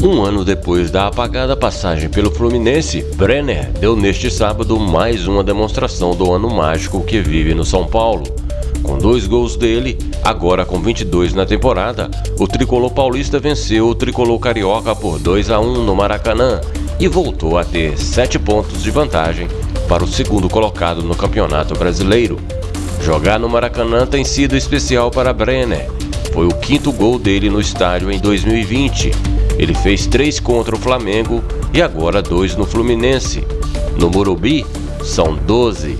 Um ano depois da apagada passagem pelo Fluminense, Brenner deu neste sábado mais uma demonstração do ano mágico que vive no São Paulo. Com dois gols dele, agora com 22 na temporada, o tricolor paulista venceu o tricolor carioca por 2 a 1 no Maracanã e voltou a ter 7 pontos de vantagem para o segundo colocado no Campeonato Brasileiro. Jogar no Maracanã tem sido especial para Brenner. Foi o quinto gol dele no estádio em 2020. Ele fez três contra o Flamengo e agora dois no Fluminense. No Morumbi, são 12.